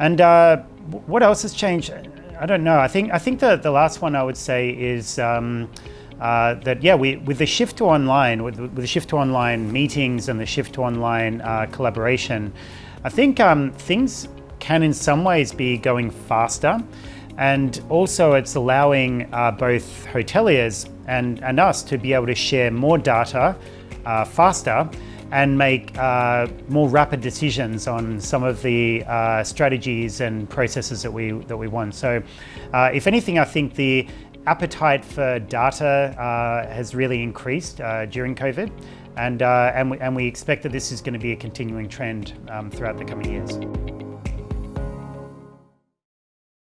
And uh, what else has changed? I don't know. I think I think the the last one I would say is. Um, uh, that yeah, we, with the shift to online, with, with, the shift to online meetings and the shift to online uh, collaboration, I think um, things can in some ways be going faster. And also it's allowing uh, both hoteliers and, and us to be able to share more data uh, faster and make uh, more rapid decisions on some of the uh, strategies and processes that we that we want. So, uh, if anything, I think the appetite for data uh, has really increased uh, during COVID, and uh, and we, and we expect that this is going to be a continuing trend um, throughout the coming years.